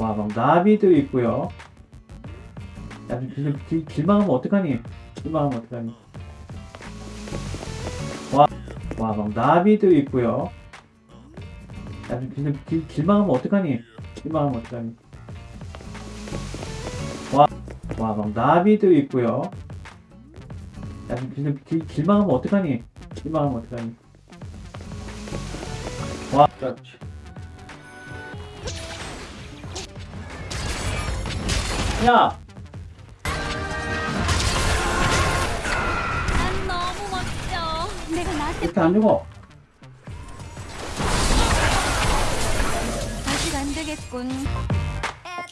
와, 막 나비도 있고요. 야, 길, 길, 길망하면 어떡하니? 길망하면 어떡하니? 와, 와, 막 나비도 있고요. 야, 길, 길, 길망하면 어떡하니? 길망하면 어떡하니? 와, 와, 막 나비도 있고요. 야, 길, 길, 길망하면 어떡하니? 길망하면 어떡하니? 와, 그렇지. 야! 난 너무 멋져. 내가 나한테 이렇게 안 죽어. 아직 안 되겠군. 아